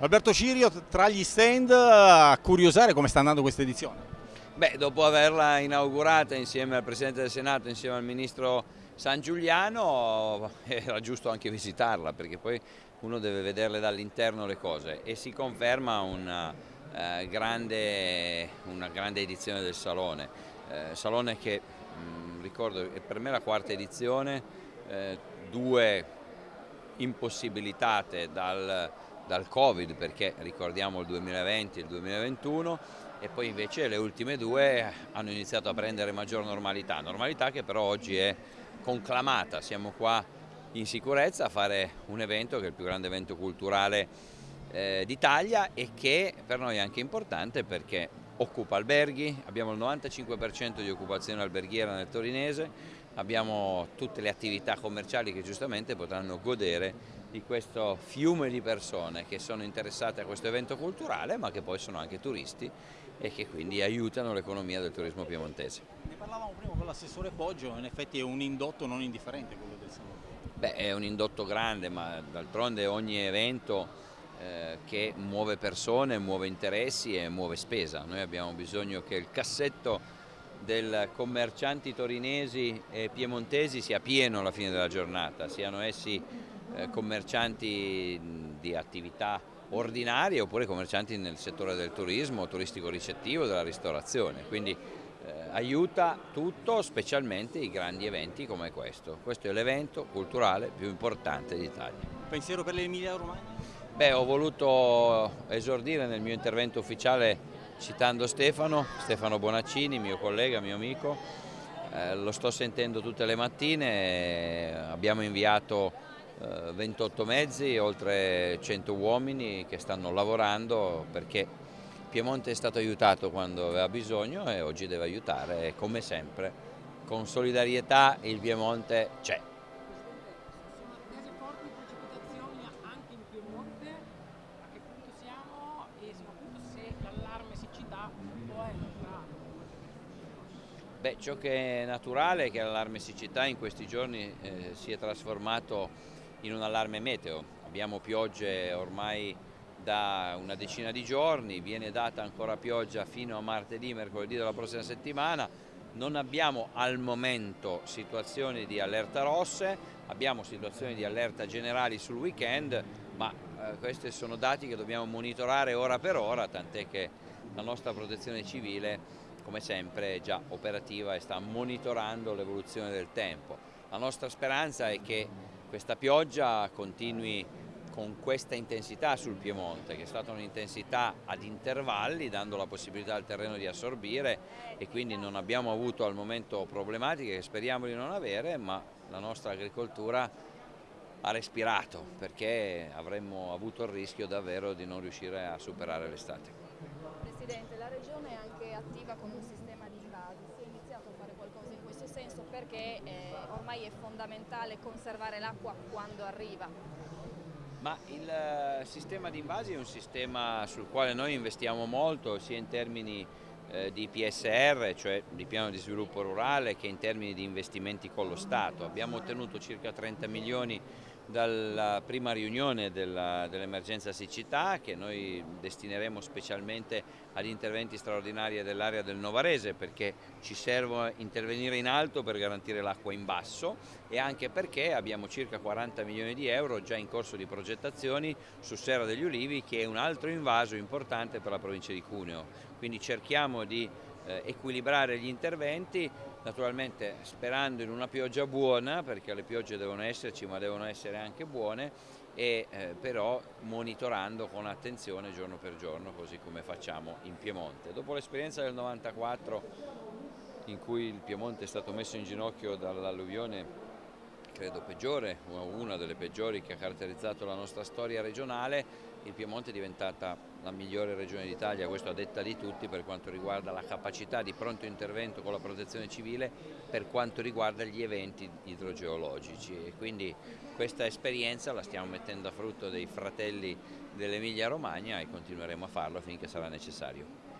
Alberto Cirio tra gli stand a curiosare come sta andando questa edizione. Beh, dopo averla inaugurata insieme al Presidente del Senato, insieme al Ministro San Giuliano, era giusto anche visitarla perché poi uno deve vederle dall'interno le cose e si conferma una, eh, grande, una grande, edizione del Salone. Eh, salone che, mh, mm, ricordo, è per me la quarta edizione, eh, due impossibilitate dal dal Covid perché ricordiamo il 2020 e il 2021 e poi invece le ultime due hanno iniziato a prendere maggior normalità, normalità che però oggi è conclamata, siamo qua in sicurezza a fare un evento che è il più grande evento culturale eh, d'Italia e che per noi è anche importante perché occupa alberghi, abbiamo il 95% di occupazione alberghiera nel torinese, abbiamo tutte le attività commerciali che giustamente potranno godere di questo fiume di persone che sono interessate a questo evento culturale ma che poi sono anche turisti e che quindi aiutano l'economia del turismo piemontese. Ne parlavamo prima con l'assessore Poggio, in effetti è un indotto non indifferente quello del Salone. Beh, è un indotto grande ma d'altronde ogni evento eh, che muove persone, muove interessi e muove spesa. Noi abbiamo bisogno che il cassetto dei commercianti torinesi e piemontesi sia pieno alla fine della giornata, siano essi commercianti di attività ordinarie oppure commercianti nel settore del turismo, turistico ricettivo, della ristorazione. Quindi eh, aiuta tutto, specialmente i grandi eventi come questo. Questo è l'evento culturale più importante d'Italia. Pensiero per l'Emilia Romagna? Beh, ho voluto esordire nel mio intervento ufficiale citando Stefano, Stefano Bonaccini, mio collega, mio amico, eh, lo sto sentendo tutte le mattine, abbiamo inviato eh, 28 mezzi, oltre 100 uomini che stanno lavorando perché Piemonte è stato aiutato quando aveva bisogno e oggi deve aiutare come sempre con solidarietà il Piemonte c'è. Beh, ciò che è naturale è che l'allarme siccità in questi giorni eh, si è trasformato in un allarme meteo. Abbiamo piogge ormai da una decina di giorni, viene data ancora pioggia fino a martedì, mercoledì della prossima settimana. Non abbiamo al momento situazioni di allerta rosse, abbiamo situazioni di allerta generali sul weekend, ma eh, questi sono dati che dobbiamo monitorare ora per ora, tant'è che la nostra protezione civile come sempre è già operativa e sta monitorando l'evoluzione del tempo. La nostra speranza è che questa pioggia continui con questa intensità sul Piemonte, che è stata un'intensità ad intervalli, dando la possibilità al terreno di assorbire e quindi non abbiamo avuto al momento problematiche che speriamo di non avere, ma la nostra agricoltura ha respirato perché avremmo avuto il rischio davvero di non riuscire a superare l'estate. Presidente, la Regione è anche attiva con un sistema si è iniziato a fare qualcosa in questo senso perché eh, ormai è fondamentale conservare l'acqua quando arriva. Ma il eh, sistema di invasi è un sistema sul quale noi investiamo molto sia in termini eh, di PSR, cioè di piano di sviluppo rurale, che in termini di investimenti con lo Stato. Abbiamo ottenuto circa 30 milioni dalla prima riunione dell'emergenza dell siccità che noi destineremo specialmente agli interventi straordinari dell'area del Novarese perché ci serve intervenire in alto per garantire l'acqua in basso e anche perché abbiamo circa 40 milioni di euro già in corso di progettazioni su Serra degli Ulivi che è un altro invaso importante per la provincia di Cuneo. Quindi cerchiamo di eh, equilibrare gli interventi, naturalmente sperando in una pioggia buona, perché le piogge devono esserci ma devono essere anche buone, e eh, però monitorando con attenzione giorno per giorno, così come facciamo in Piemonte. Dopo l'esperienza del 94 in cui il Piemonte è stato messo in ginocchio dall'alluvione credo peggiore, una delle peggiori che ha caratterizzato la nostra storia regionale, il Piemonte è diventata la migliore regione d'Italia, questo a detta di tutti per quanto riguarda la capacità di pronto intervento con la protezione civile per quanto riguarda gli eventi idrogeologici e quindi questa esperienza la stiamo mettendo a frutto dei fratelli dell'Emilia Romagna e continueremo a farlo finché sarà necessario.